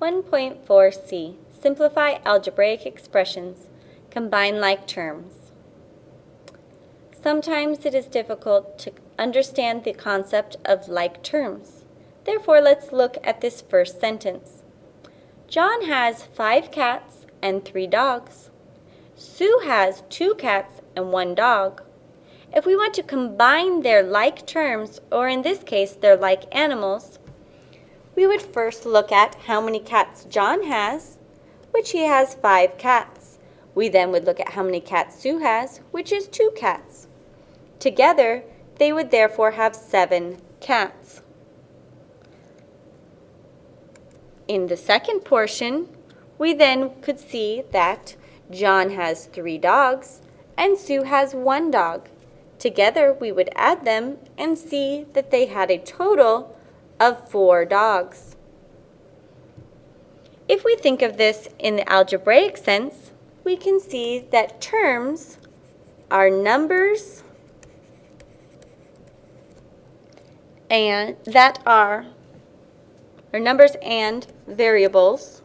1.4c, simplify algebraic expressions, combine like terms. Sometimes it is difficult to understand the concept of like terms. Therefore, let's look at this first sentence. John has five cats and three dogs. Sue has two cats and one dog. If we want to combine their like terms, or in this case, their like animals, we would first look at how many cats John has, which he has five cats. We then would look at how many cats Sue has, which is two cats. Together, they would therefore have seven cats. In the second portion, we then could see that John has three dogs and Sue has one dog. Together, we would add them and see that they had a total of four dogs. If we think of this in the algebraic sense, we can see that terms are numbers and that are or numbers and variables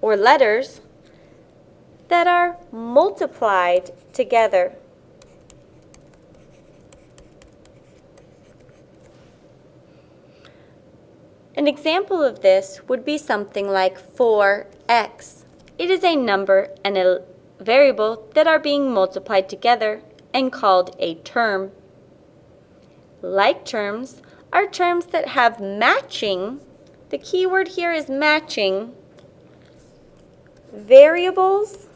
or letters that are multiplied together. An example of this would be something like 4x. It is a number and a variable that are being multiplied together and called a term. Like terms are terms that have matching, the key word here is matching, variables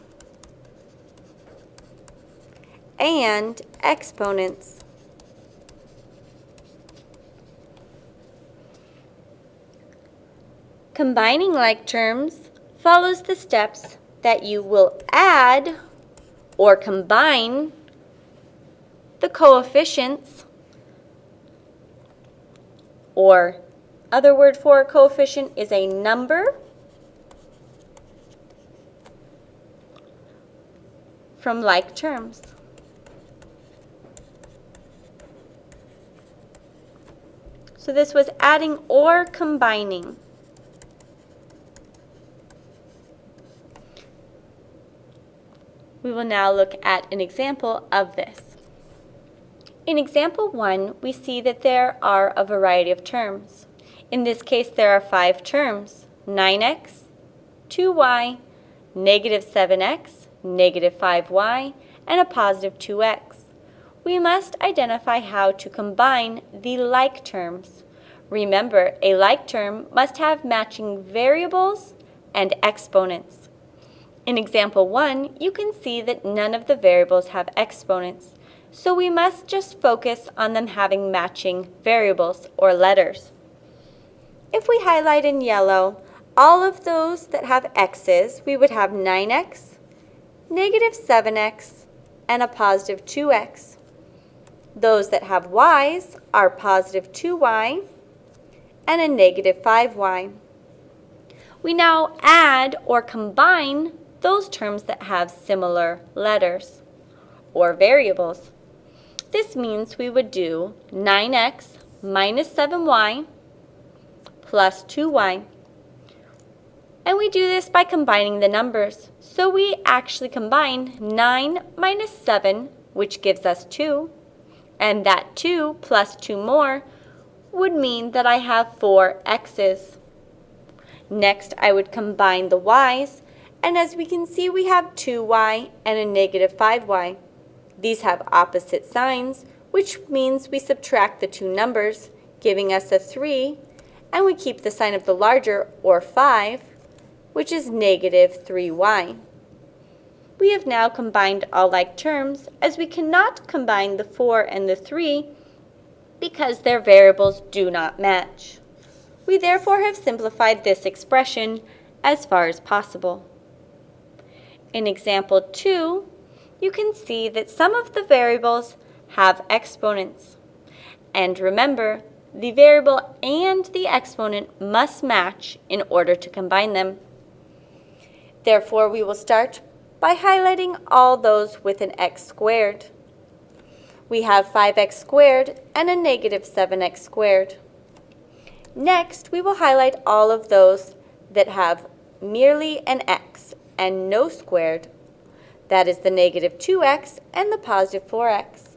and exponents. Combining like terms follows the steps that you will add or combine the coefficients or other word for a coefficient is a number from like terms. So this was adding or combining. We will now look at an example of this. In example 1, we see that there are a variety of terms. In this case, there are five terms, 9x, 2y, negative 7x, negative 5y, and a positive 2x. We must identify how to combine the like terms. Remember, a like term must have matching variables and exponents. In example 1, you can see that none of the variables have exponents, so we must just focus on them having matching variables or letters. If we highlight in yellow all of those that have x's, we would have 9x, negative 7x, and a positive 2x. Those that have y's are positive 2y and a negative 5y. We now add or combine those terms that have similar letters or variables. This means we would do 9x minus 7y plus 2y. And we do this by combining the numbers. So we actually combine 9 minus 7, which gives us 2, and that 2 plus 2 more would mean that I have 4 x's. Next, I would combine the y's and as we can see, we have 2y and a negative 5y. These have opposite signs, which means we subtract the two numbers, giving us a 3, and we keep the sign of the larger, or 5, which is negative 3y. We have now combined all like terms, as we cannot combine the 4 and the 3 because their variables do not match. We therefore have simplified this expression as far as possible. In example 2, you can see that some of the variables have exponents. And remember, the variable and the exponent must match in order to combine them. Therefore, we will start by highlighting all those with an x squared. We have 5x squared and a negative 7x squared. Next, we will highlight all of those that have merely an x and no squared. That is the negative 2x and the positive 4x.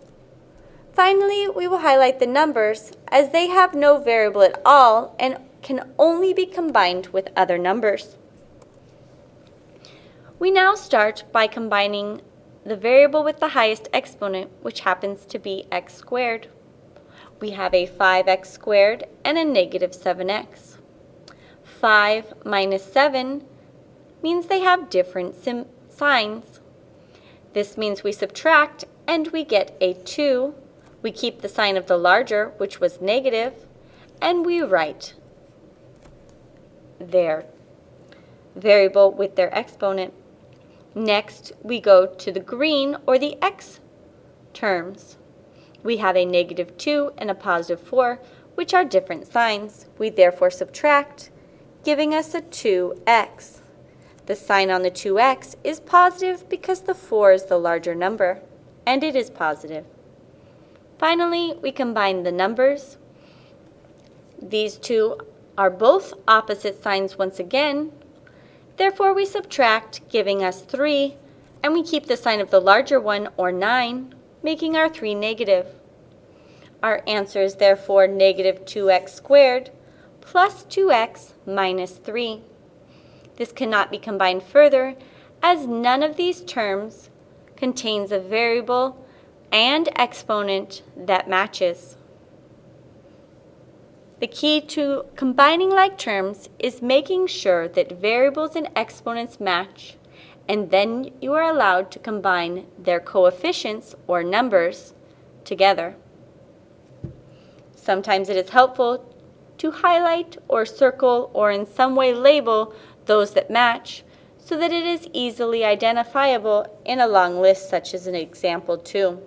Finally, we will highlight the numbers as they have no variable at all and can only be combined with other numbers. We now start by combining the variable with the highest exponent, which happens to be x squared. We have a 5x squared and a negative 7x. 5 minus 7 means they have different signs. This means we subtract and we get a 2. We keep the sign of the larger, which was negative, and we write their variable with their exponent. Next, we go to the green or the x terms. We have a negative 2 and a positive 4, which are different signs. We therefore subtract, giving us a 2x. The sign on the 2x is positive because the 4 is the larger number, and it is positive. Finally, we combine the numbers. These two are both opposite signs once again. Therefore, we subtract, giving us 3, and we keep the sign of the larger one, or 9, making our 3 negative. Our answer is therefore negative 2x squared plus 2x minus 3. This cannot be combined further as none of these terms contains a variable and exponent that matches. The key to combining like terms is making sure that variables and exponents match, and then you are allowed to combine their coefficients or numbers together. Sometimes it is helpful to highlight or circle or in some way label those that match so that it is easily identifiable in a long list such as an example 2.